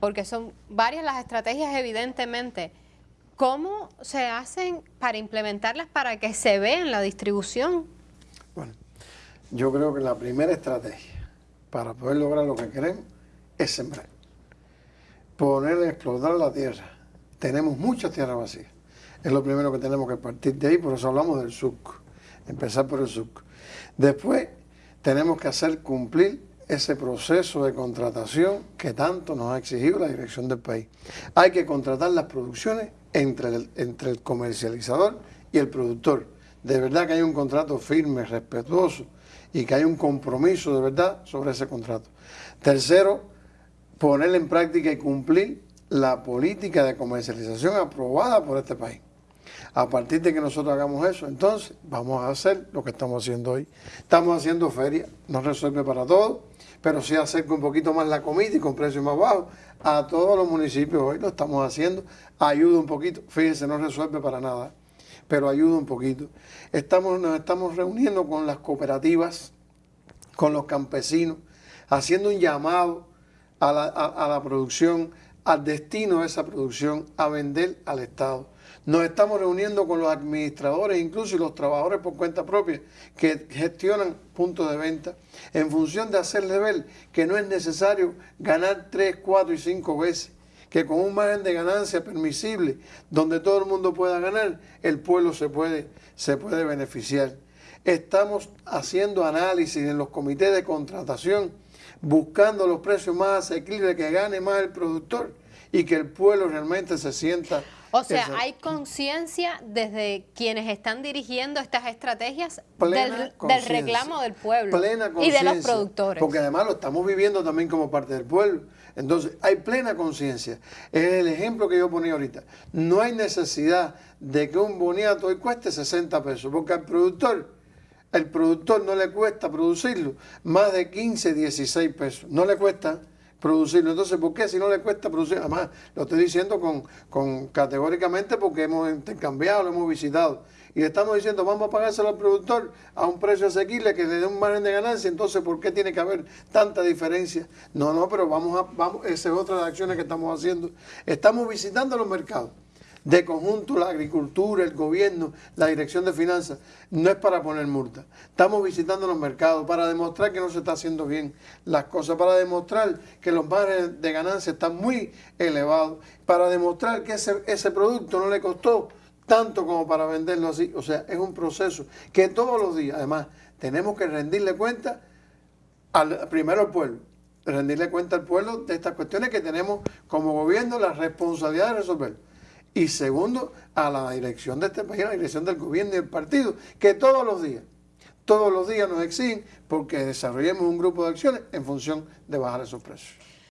porque son varias las estrategias evidentemente, ¿cómo se hacen para implementarlas para que se vea en la distribución? Bueno, yo creo que la primera estrategia para poder lograr lo que queremos es sembrar. Poner a explotar la tierra. Tenemos mucha tierra vacía. Es lo primero que tenemos que partir de ahí, por eso hablamos del SUC. Empezar por el SUC. Después tenemos que hacer cumplir ese proceso de contratación que tanto nos ha exigido la dirección del país. Hay que contratar las producciones entre el, entre el comercializador y el productor. De verdad que hay un contrato firme, respetuoso y que hay un compromiso de verdad sobre ese contrato. Tercero, poner en práctica y cumplir la política de comercialización aprobada por este país. A partir de que nosotros hagamos eso, entonces vamos a hacer lo que estamos haciendo hoy. Estamos haciendo feria, no resuelve para todo, pero sí acerca un poquito más la comida y con precios más bajos. A todos los municipios hoy lo estamos haciendo, ayuda un poquito. Fíjense, no resuelve para nada, pero ayuda un poquito. Estamos, nos estamos reuniendo con las cooperativas, con los campesinos, haciendo un llamado a la, a la producción, al destino de esa producción, a vender al Estado. Nos estamos reuniendo con los administradores, incluso los trabajadores por cuenta propia, que gestionan puntos de venta, en función de hacerle ver que no es necesario ganar tres, cuatro y cinco veces, que con un margen de ganancia permisible, donde todo el mundo pueda ganar, el pueblo se puede, se puede beneficiar. Estamos haciendo análisis en los comités de contratación, buscando los precios más asequibles, que gane más el productor y que el pueblo realmente se sienta o sea, hay conciencia desde quienes están dirigiendo estas estrategias del, reclamo del pueblo y de los productores. Porque además lo estamos viviendo también como parte del pueblo. Entonces, hay plena conciencia. Es el ejemplo que yo ponía ahorita. No hay necesidad de que un boniato hoy cueste 60 pesos, porque al productor, el productor no le cuesta producirlo más de 15, 16 pesos. No le cuesta producirlo. Entonces, ¿por qué si no le cuesta producir? Además, lo estoy diciendo con, con categóricamente porque hemos intercambiado, lo hemos visitado. Y estamos diciendo, vamos a pagárselo al productor a un precio asequible que le dé un margen de ganancia. Entonces, ¿por qué tiene que haber tanta diferencia? No, no, pero vamos a, vamos, esa es otra de las acciones que estamos haciendo. Estamos visitando los mercados de conjunto la agricultura, el gobierno, la dirección de finanzas, no es para poner multa. Estamos visitando los mercados para demostrar que no se está haciendo bien las cosas, para demostrar que los márgenes de ganancia están muy elevados, para demostrar que ese, ese producto no le costó tanto como para venderlo así. O sea, es un proceso que todos los días, además, tenemos que rendirle cuenta al, primero al pueblo, rendirle cuenta al pueblo de estas cuestiones que tenemos como gobierno la responsabilidad de resolver y segundo, a la dirección de este país, a la dirección del gobierno y del partido, que todos los días, todos los días nos exigen porque desarrollemos un grupo de acciones en función de bajar esos precios.